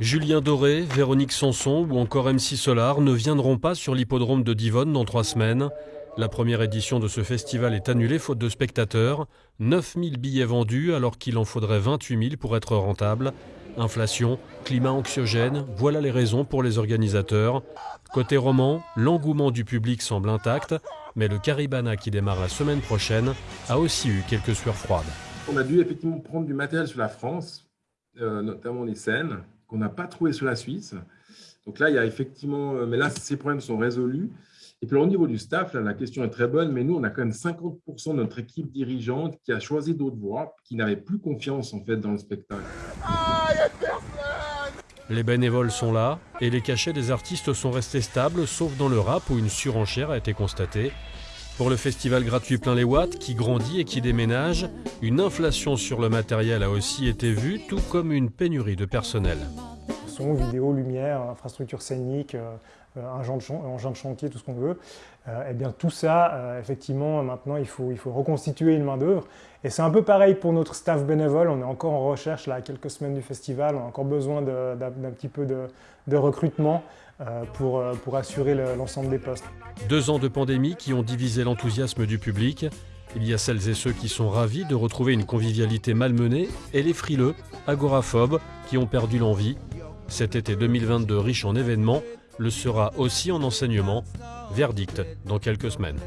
Julien Doré, Véronique Sanson ou encore MC Solar ne viendront pas sur l'hippodrome de Divonne dans trois semaines. La première édition de ce festival est annulée faute de spectateurs. 9000 billets vendus alors qu'il en faudrait 28 000 pour être rentable. Inflation, climat anxiogène, voilà les raisons pour les organisateurs. Côté roman, l'engouement du public semble intact, mais le Caribana qui démarre la semaine prochaine a aussi eu quelques sueurs froides. On a dû effectivement prendre du matériel sur la France, euh, notamment les scènes, qu'on n'a pas trouvé sur la Suisse. Donc là, il y a effectivement, euh, mais là, ces problèmes sont résolus. Et puis au niveau du staff, la question est très bonne, mais nous, on a quand même 50% de notre équipe dirigeante qui a choisi d'autres voies, qui n'avait plus confiance en fait dans le spectacle. Les bénévoles sont là et les cachets des artistes sont restés stables, sauf dans le rap où une surenchère a été constatée. Pour le festival gratuit Plein les Watts, qui grandit et qui déménage, une inflation sur le matériel a aussi été vue, tout comme une pénurie de personnel. Vidéo, lumière, infrastructure scénique, euh, engin de, chantier, tout ce qu'on veut. Euh, eh bien tout ça, euh, effectivement, maintenant il faut, reconstituer une main d'œuvre. Et c'est un peu pareil pour notre staff bénévole. On est encore en recherche là, quelques semaines du festival. On a encore besoin d'un petit peu de, recrutement pour assurer l'ensemble des postes. Deux ans de pandémie qui ont divisé l'enthousiasme du public. Il y a celles et ceux qui sont ravis de retrouver une convivialité malmenée et les frileux, agoraphobes, qui ont perdu l'envie. Cet été 2022 riche en événements le sera aussi en enseignement. Verdict dans quelques semaines.